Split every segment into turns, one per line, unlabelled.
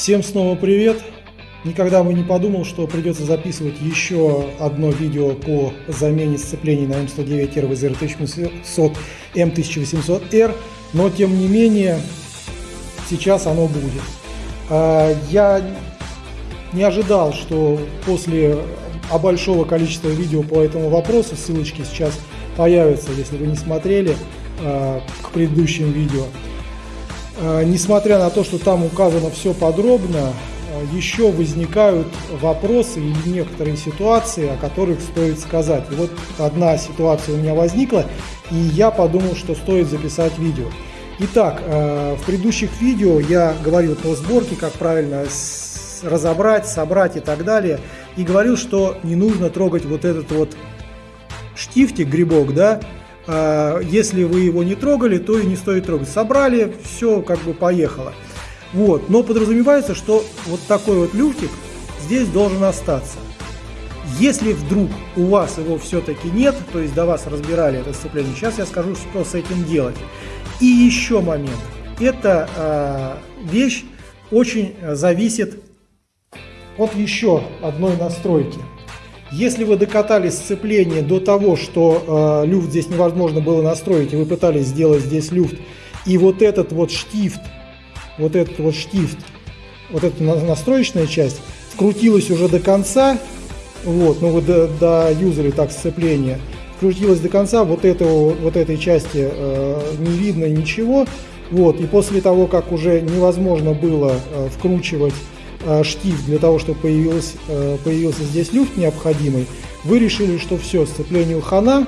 Всем снова привет! Никогда бы не подумал, что придется записывать еще одно видео по замене сцеплений на М109R в ZR1800 M1800R, но тем не менее сейчас оно будет. А, я не ожидал, что после большого количества видео по этому вопросу, ссылочки сейчас появятся, если вы не смотрели, а, к предыдущим видео. А, несмотря на то, что там указано все подробно, а, еще возникают вопросы или некоторые ситуации, о которых стоит сказать. И вот одна ситуация у меня возникла, и я подумал, что стоит записать видео. Итак, а, в предыдущих видео я говорил по сборке, как правильно разобрать, собрать и так далее. И говорил, что не нужно трогать вот этот вот штифтик, грибок, да, если вы его не трогали, то и не стоит трогать. Собрали, все как бы поехало. Вот. Но подразумевается, что вот такой вот люфтик здесь должен остаться. Если вдруг у вас его все-таки нет, то есть до вас разбирали это сцепление, сейчас я скажу, что с этим делать. И еще момент. Эта э, вещь очень зависит от еще одной настройки. Если вы докатали сцепление до того, что э, люфт здесь невозможно было настроить, и вы пытались сделать здесь люфт, и вот этот вот штифт, вот этот вот штифт, вот эта настроечная часть, вкрутилась уже до конца, вот, ну вы до, до юзали так сцепление, вкрутилась до конца, вот, этого, вот этой части э, не видно ничего, вот, и после того, как уже невозможно было э, вкручивать штифт для того, чтобы появился, э, появился здесь люфт необходимый, вы решили, что все, сцеплению хана,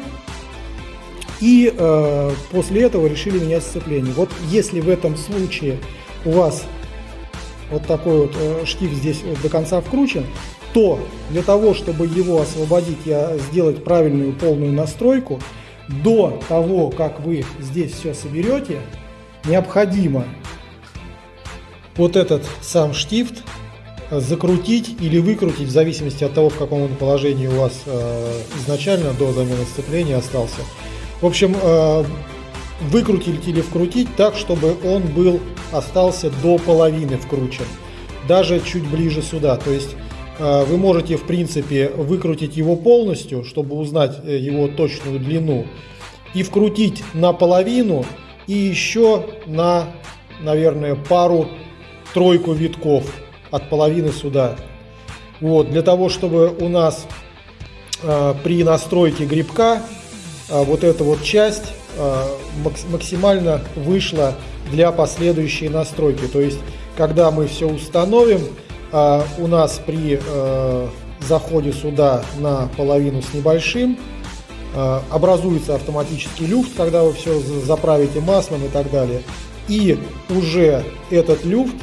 и э, после этого решили менять сцепление. Вот если в этом случае у вас вот такой вот э, штифт здесь вот до конца вкручен, то для того, чтобы его освободить и сделать правильную полную настройку, до того, как вы здесь все соберете, необходимо вот этот сам штифт закрутить или выкрутить, в зависимости от того, в каком он положении у вас э, изначально до замены сцепления остался. В общем, э, выкрутить или вкрутить так, чтобы он был, остался до половины вкручен, даже чуть ближе сюда. То есть э, вы можете, в принципе, выкрутить его полностью, чтобы узнать э, его точную длину, и вкрутить наполовину, и еще на, наверное, пару-тройку витков от половины сюда. Вот, для того, чтобы у нас э, при настройке грибка э, вот эта вот часть э, максимально вышла для последующей настройки. То есть, когда мы все установим, э, у нас при э, заходе сюда на половину с небольшим э, образуется автоматический люфт, когда вы все заправите маслом и так далее. И уже этот люфт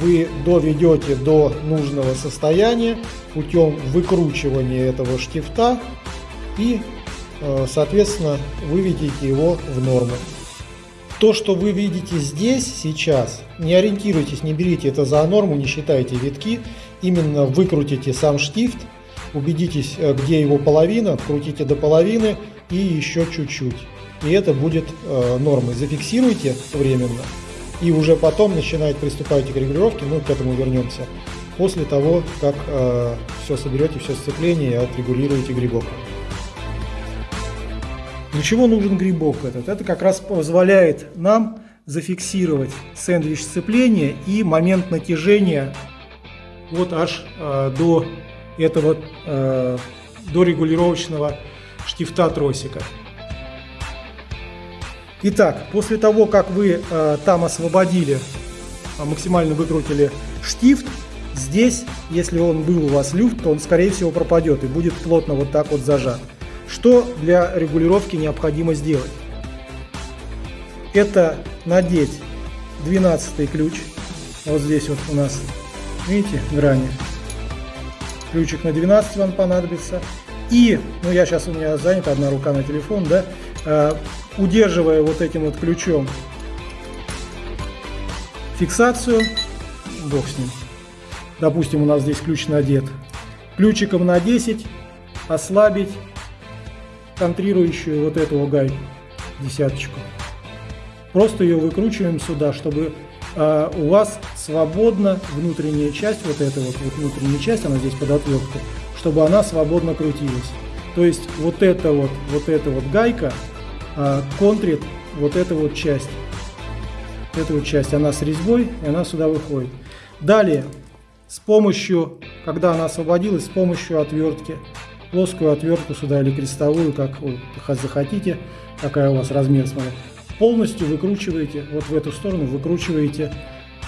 вы доведете до нужного состояния путем выкручивания этого штифта и, э, соответственно, выведите его в норму. То, что вы видите здесь сейчас, не ориентируйтесь, не берите это за норму, не считайте витки, именно выкрутите сам штифт, убедитесь, э, где его половина, открутите до половины и еще чуть-чуть. И это будет э, нормой. Зафиксируйте временно и уже потом начинает приступать к регулировке, мы к этому вернемся, после того, как э, все соберете, все сцепление и отрегулируете грибок. Для чего нужен грибок этот? Это как раз позволяет нам зафиксировать сэндвич сцепления и момент натяжения вот аж э, до этого, э, до регулировочного штифта тросика. Итак, после того, как вы э, там освободили, э, максимально выкрутили штифт, здесь, если он был у вас люфт, то он, скорее всего, пропадет и будет плотно вот так вот зажат. Что для регулировки необходимо сделать? Это надеть 12 ключ. Вот здесь вот у нас, видите, грани. Ключик на 12 вам понадобится. И, ну я сейчас у меня занята одна рука на телефон, да, удерживая вот этим вот ключом фиксацию, бог с ним. Допустим, у нас здесь ключ надет. Ключиком на 10 ослабить контрирующую вот эту гайку, десяточку. Просто ее выкручиваем сюда, чтобы э, у вас свободно внутренняя часть, вот эта вот, вот внутренняя часть, она здесь под отвертку, чтобы она свободно крутилась. То есть вот эта вот, вот эта вот гайка э, контрит вот эту вот часть. Эту вот часть, она с резьбой, и она сюда выходит. Далее, с помощью, когда она освободилась, с помощью отвертки, плоскую отвертку сюда или крестовую, как вы захотите, какая у вас размер, смотрите, полностью выкручиваете, вот в эту сторону выкручиваете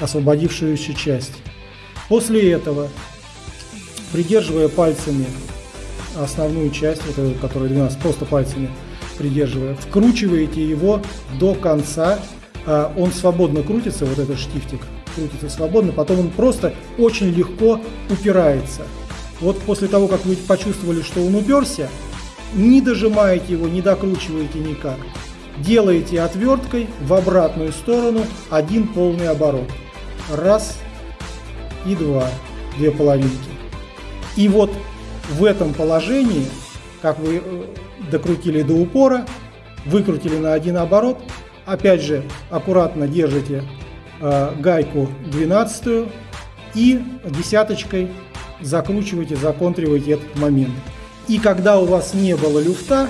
освободившуюся часть. После этого, придерживая пальцами основную часть, вот эту, которая 12, просто пальцами придерживая, вкручиваете его до конца, а, он свободно крутится, вот этот штифтик крутится свободно, потом он просто очень легко упирается. Вот после того, как вы почувствовали, что он уперся, не дожимаете его, не докручиваете никак. Делаете отверткой в обратную сторону один полный оборот. Раз и два, две половинки. И вот в этом положении, как вы э, докрутили до упора, выкрутили на один оборот, опять же аккуратно держите э, гайку 12 и десяточкой закручиваете, законтриваете этот момент. И когда у вас не было люфта,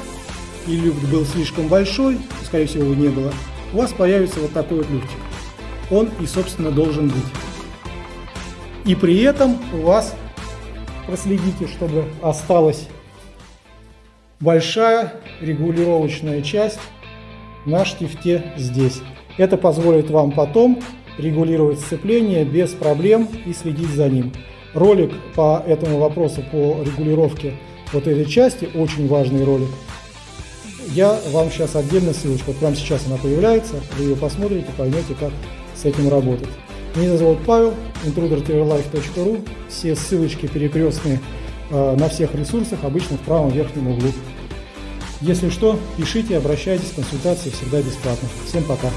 и люфт был слишком большой, скорее всего его не было, у вас появится вот такой вот люфтик. Он и собственно должен быть. И при этом у вас проследите, чтобы осталась большая регулировочная часть на штифте здесь. Это позволит вам потом регулировать сцепление без проблем и следить за ним. Ролик по этому вопросу, по регулировке вот этой части, очень важный ролик, я вам сейчас отдельно ссылочку, вот прямо сейчас она появляется, вы ее посмотрите, поймете, как с этим работать. Меня зовут Павел, intrudertvlife.ru, все ссылочки перекрестные э, на всех ресурсах, обычно в правом верхнем углу. Если что, пишите, обращайтесь, консультации всегда бесплатно. Всем пока!